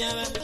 ya.